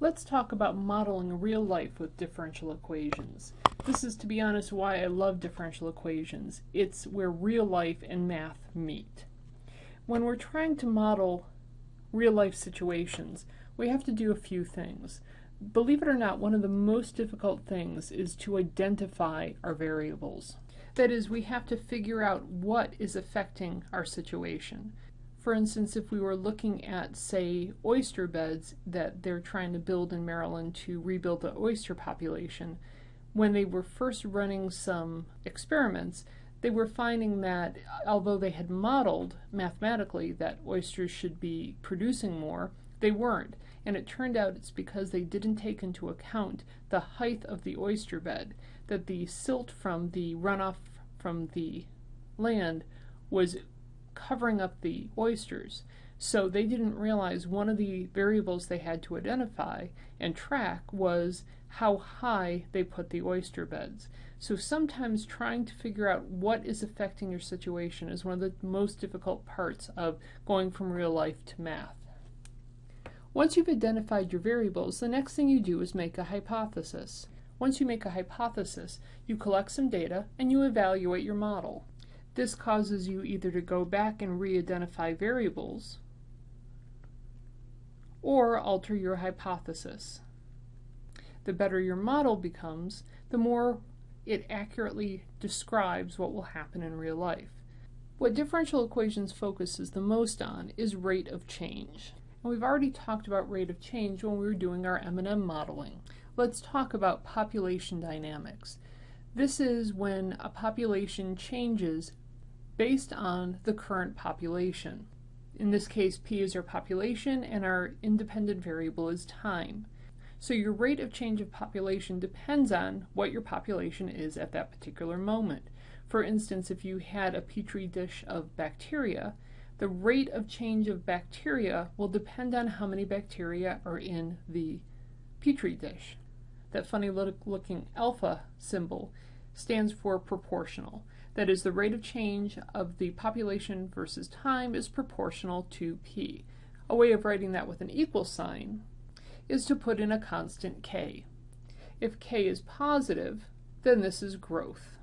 Let's talk about modeling real life with differential equations. This is, to be honest, why I love differential equations. It's where real life and math meet. When we're trying to model real life situations, we have to do a few things. Believe it or not, one of the most difficult things is to identify our variables. That is, we have to figure out what is affecting our situation. For instance, if we were looking at, say, oyster beds that they're trying to build in Maryland to rebuild the oyster population, when they were first running some experiments, they were finding that although they had modeled mathematically that oysters should be producing more, they weren't. And it turned out it's because they didn't take into account the height of the oyster bed, that the silt from the runoff from the land was covering up the oysters. So they didn't realize one of the variables they had to identify and track was how high they put the oyster beds. So sometimes trying to figure out what is affecting your situation is one of the most difficult parts of going from real life to math. Once you've identified your variables, the next thing you do is make a hypothesis. Once you make a hypothesis, you collect some data and you evaluate your model. This causes you either to go back and re-identify variables or alter your hypothesis. The better your model becomes, the more it accurately describes what will happen in real life. What differential equations focuses the most on is rate of change. And we've already talked about rate of change when we were doing our M&M modeling. Let's talk about population dynamics. This is when a population changes based on the current population. In this case, p is our population and our independent variable is time. So your rate of change of population depends on what your population is at that particular moment. For instance, if you had a petri dish of bacteria, the rate of change of bacteria will depend on how many bacteria are in the petri dish. That funny looking alpha symbol stands for proportional. That is, the rate of change of the population versus time is proportional to p. A way of writing that with an equal sign is to put in a constant k. If k is positive, then this is growth.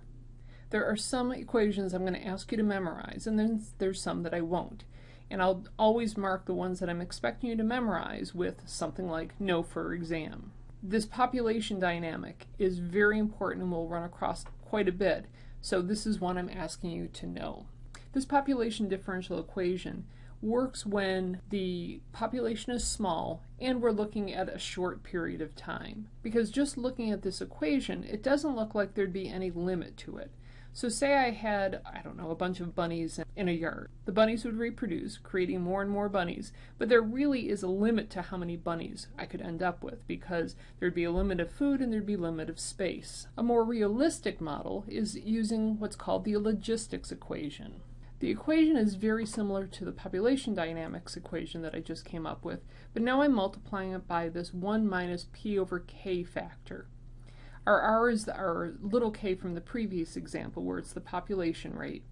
There are some equations I'm going to ask you to memorize, and then there's some that I won't. And I'll always mark the ones that I'm expecting you to memorize with something like know for exam. This population dynamic is very important and we'll run across quite a bit so this is one I'm asking you to know. This population differential equation works when the population is small and we're looking at a short period of time. Because just looking at this equation, it doesn't look like there'd be any limit to it. So say I had, I don't know, a bunch of bunnies in a yard. The bunnies would reproduce, creating more and more bunnies, but there really is a limit to how many bunnies I could end up with because there'd be a limit of food and there'd be a limit of space. A more realistic model is using what's called the logistics equation. The equation is very similar to the population dynamics equation that I just came up with, but now I'm multiplying it by this 1 minus p over k factor. Our r is our little k from the previous example where it's the population rate,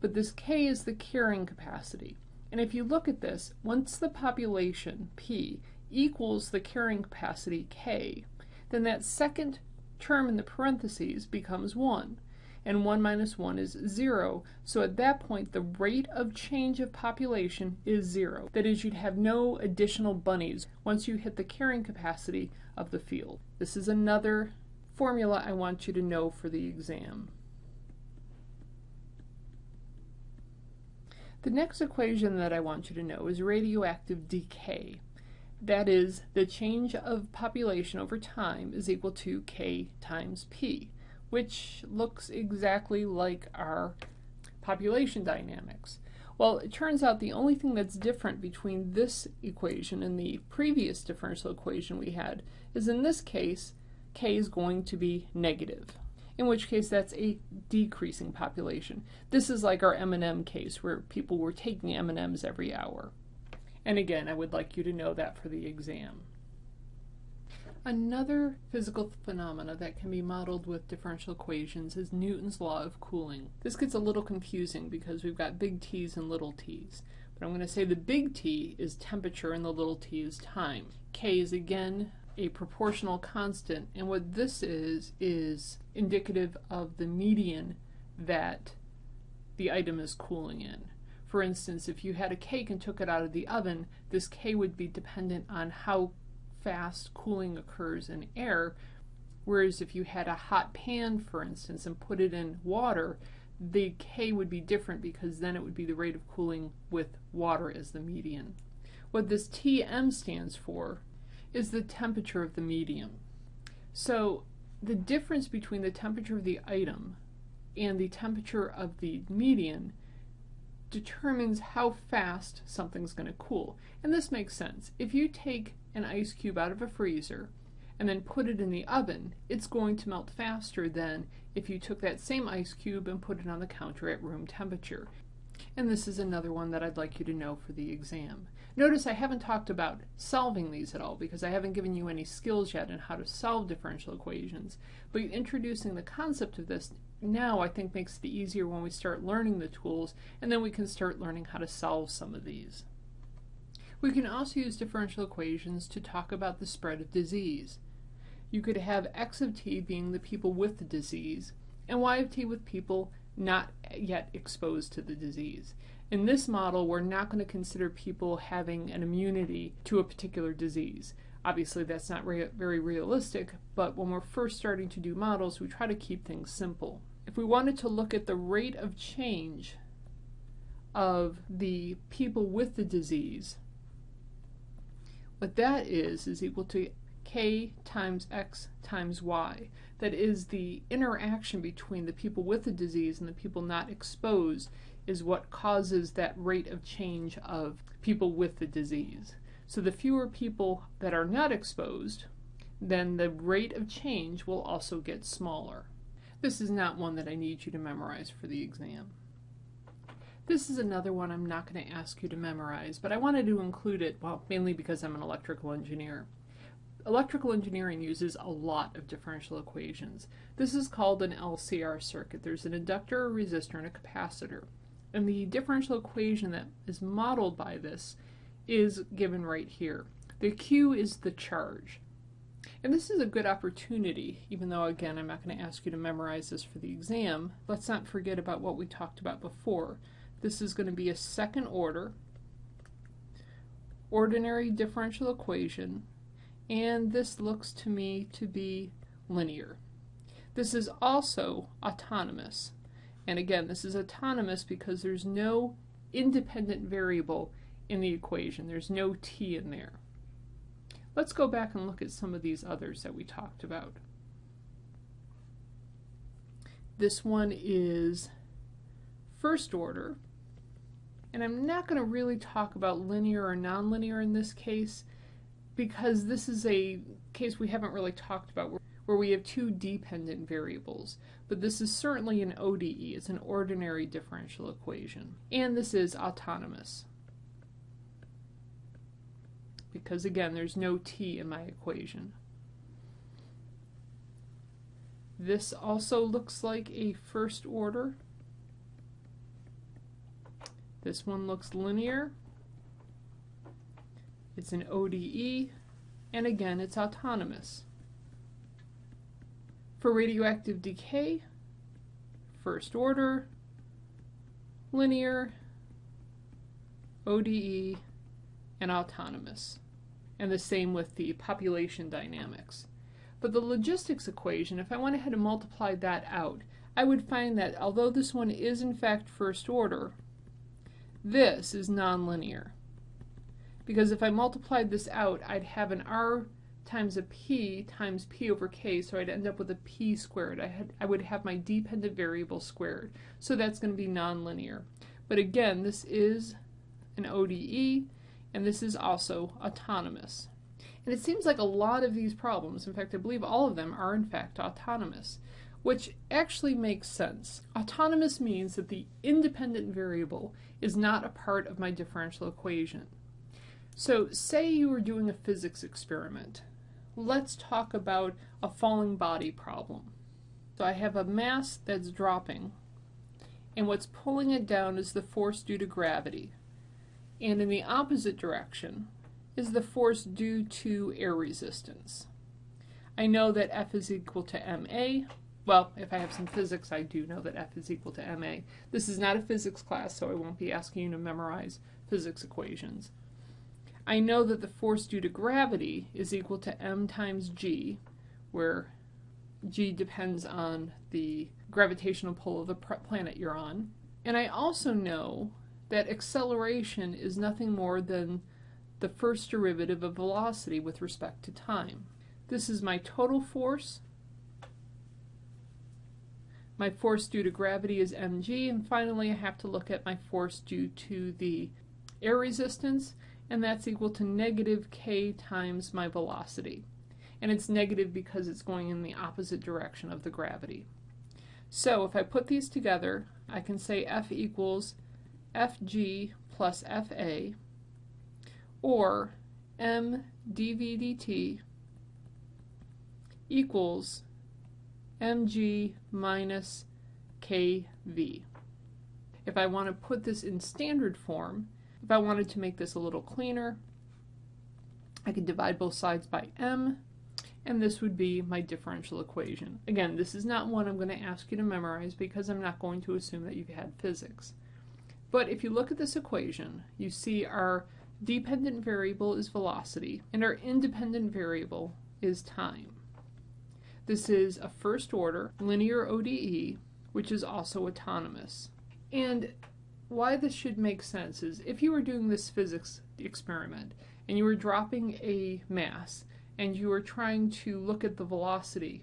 but this k is the carrying capacity. And if you look at this, once the population, p, equals the carrying capacity, k, then that second term in the parentheses becomes 1. And 1 minus 1 is 0, so at that point the rate of change of population is 0. That is, you'd have no additional bunnies once you hit the carrying capacity of the field. This is another formula I want you to know for the exam. The next equation that I want you to know is radioactive decay. That is, the change of population over time is equal to k times p, which looks exactly like our population dynamics. Well, it turns out the only thing that's different between this equation and the previous differential equation we had is in this case, k is going to be negative, in which case that's a decreasing population. This is like our M&M case where people were taking M&Ms every hour. And again, I would like you to know that for the exam. Another physical phenomena that can be modeled with differential equations is Newton's law of cooling. This gets a little confusing because we've got big T's and little t's. But I'm going to say the big T is temperature and the little t is time. K is again a proportional constant, and what this is, is indicative of the median that the item is cooling in. For instance, if you had a cake and took it out of the oven, this K would be dependent on how fast cooling occurs in air, whereas if you had a hot pan, for instance, and put it in water, the K would be different because then it would be the rate of cooling with water as the median. What this Tm stands for is the temperature of the medium. So the difference between the temperature of the item and the temperature of the median determines how fast something's going to cool. And this makes sense. If you take an ice cube out of a freezer and then put it in the oven, it's going to melt faster than if you took that same ice cube and put it on the counter at room temperature. And this is another one that I'd like you to know for the exam. Notice I haven't talked about solving these at all because I haven't given you any skills yet in how to solve differential equations. But introducing the concept of this now I think makes it easier when we start learning the tools and then we can start learning how to solve some of these. We can also use differential equations to talk about the spread of disease. You could have x of t being the people with the disease and y of t with people not yet exposed to the disease. In this model, we're not going to consider people having an immunity to a particular disease. Obviously, that's not re very realistic, but when we're first starting to do models, we try to keep things simple. If we wanted to look at the rate of change of the people with the disease, what that is is equal to k times x times y. That is the interaction between the people with the disease and the people not exposed is what causes that rate of change of people with the disease. So the fewer people that are not exposed, then the rate of change will also get smaller. This is not one that I need you to memorize for the exam. This is another one I'm not going to ask you to memorize, but I wanted to include it, well, mainly because I'm an electrical engineer. Electrical engineering uses a lot of differential equations. This is called an LCR circuit. There's an inductor, a resistor, and a capacitor. And the differential equation that is modeled by this is given right here. The Q is the charge. And this is a good opportunity, even though again I'm not going to ask you to memorize this for the exam. Let's not forget about what we talked about before. This is going to be a second order ordinary differential equation and this looks to me to be linear. This is also autonomous. And again, this is autonomous because there's no independent variable in the equation. There's no t in there. Let's go back and look at some of these others that we talked about. This one is first order. And I'm not going to really talk about linear or nonlinear in this case because this is a case we haven't really talked about where we have two dependent variables, but this is certainly an ODE, it's an ordinary differential equation, and this is autonomous. Because again, there's no t in my equation. This also looks like a first order. This one looks linear. It's an ODE, and again, it's autonomous. For radioactive decay, first order, linear, ODE, and autonomous. And the same with the population dynamics. But the logistics equation, if I went ahead and multiplied that out, I would find that although this one is in fact first order, this is nonlinear. Because if I multiplied this out, I'd have an R times a p times p over k, so I'd end up with a p squared. I, had, I would have my dependent variable squared. So that's going to be nonlinear. But again, this is an ODE, and this is also autonomous. And it seems like a lot of these problems, in fact, I believe all of them are in fact autonomous, which actually makes sense. Autonomous means that the independent variable is not a part of my differential equation. So say you were doing a physics experiment let's talk about a falling body problem. So I have a mass that's dropping, and what's pulling it down is the force due to gravity. And in the opposite direction, is the force due to air resistance. I know that F is equal to ma. Well, if I have some physics, I do know that F is equal to ma. This is not a physics class, so I won't be asking you to memorize physics equations. I know that the force due to gravity is equal to m times g, where g depends on the gravitational pull of the planet you're on. And I also know that acceleration is nothing more than the first derivative of velocity with respect to time. This is my total force. My force due to gravity is mg, and finally I have to look at my force due to the air resistance, and that's equal to negative k times my velocity. And it's negative because it's going in the opposite direction of the gravity. So if I put these together, I can say F equals Fg plus Fa, or m dv dt equals mg minus kv. If I want to put this in standard form, if I wanted to make this a little cleaner, I could divide both sides by m, and this would be my differential equation. Again, this is not one I'm going to ask you to memorize because I'm not going to assume that you've had physics. But if you look at this equation, you see our dependent variable is velocity, and our independent variable is time. This is a first order linear ODE, which is also autonomous. And why this should make sense is if you were doing this physics experiment and you were dropping a mass and you were trying to look at the velocity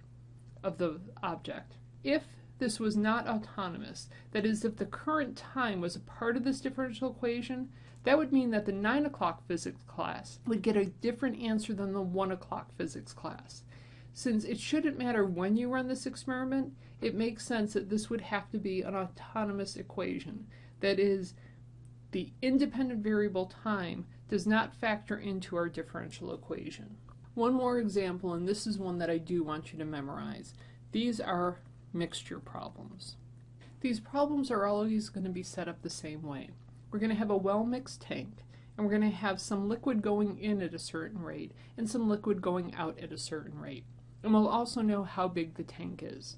of the object, if this was not autonomous, that is, if the current time was a part of this differential equation, that would mean that the 9 o'clock physics class would get a different answer than the 1 o'clock physics class. Since it shouldn't matter when you run this experiment, it makes sense that this would have to be an autonomous equation. That is, the independent variable time does not factor into our differential equation. One more example, and this is one that I do want you to memorize. These are mixture problems. These problems are always going to be set up the same way. We're going to have a well-mixed tank, and we're going to have some liquid going in at a certain rate and some liquid going out at a certain rate and we'll also know how big the tank is.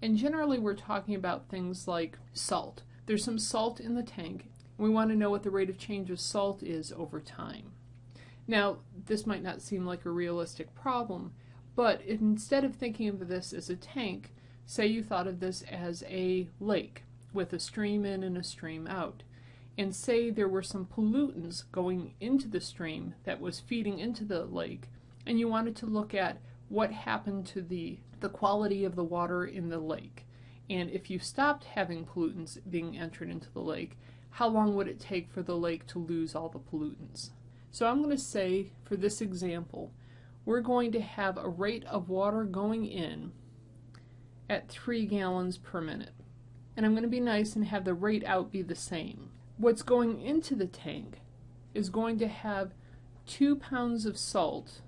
And generally we're talking about things like salt. There's some salt in the tank, we want to know what the rate of change of salt is over time. Now, this might not seem like a realistic problem, but instead of thinking of this as a tank, say you thought of this as a lake with a stream in and a stream out. And say there were some pollutants going into the stream that was feeding into the lake, and you wanted to look at what happened to the, the quality of the water in the lake. And if you stopped having pollutants being entered into the lake, how long would it take for the lake to lose all the pollutants? So I'm going to say, for this example, we're going to have a rate of water going in at 3 gallons per minute. And I'm going to be nice and have the rate out be the same. What's going into the tank is going to have 2 pounds of salt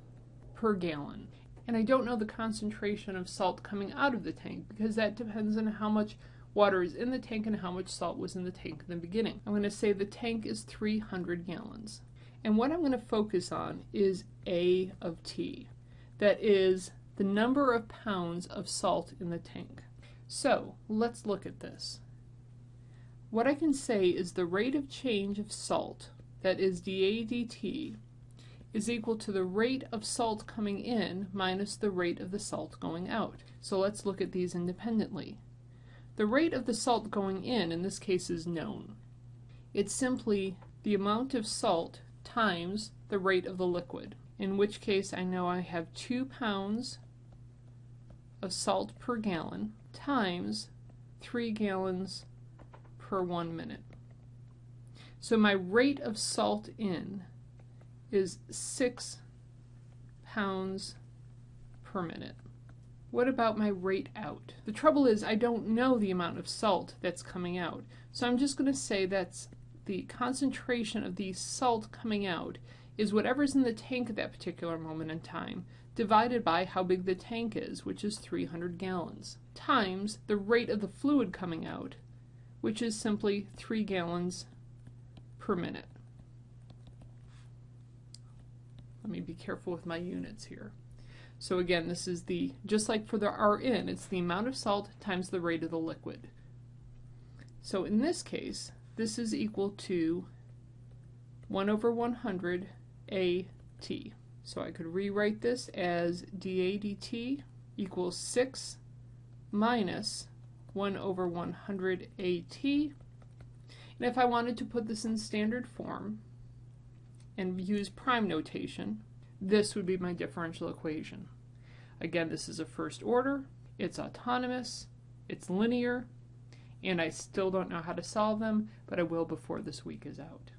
per gallon and I don't know the concentration of salt coming out of the tank because that depends on how much water is in the tank and how much salt was in the tank in the beginning. I'm going to say the tank is 300 gallons. And what I'm going to focus on is A of T. That is the number of pounds of salt in the tank. So let's look at this. What I can say is the rate of change of salt, that is dA dt, is equal to the rate of salt coming in minus the rate of the salt going out. So let's look at these independently. The rate of the salt going in, in this case, is known. It's simply the amount of salt times the rate of the liquid, in which case I know I have 2 pounds of salt per gallon times 3 gallons per 1 minute. So my rate of salt in is 6 pounds per minute. What about my rate out? The trouble is I don't know the amount of salt that's coming out. So I'm just going to say that's the concentration of the salt coming out is whatever's in the tank at that particular moment in time divided by how big the tank is, which is 300 gallons, times the rate of the fluid coming out, which is simply 3 gallons per minute. Let me be careful with my units here. So again, this is the, just like for the Rn, it's the amount of salt times the rate of the liquid. So in this case, this is equal to 1 over 100 AT. So I could rewrite this as dA dt equals 6 minus 1 over 100 AT. And if I wanted to put this in standard form and use prime notation, this would be my differential equation. Again, this is a first order, it's autonomous, it's linear, and I still don't know how to solve them, but I will before this week is out.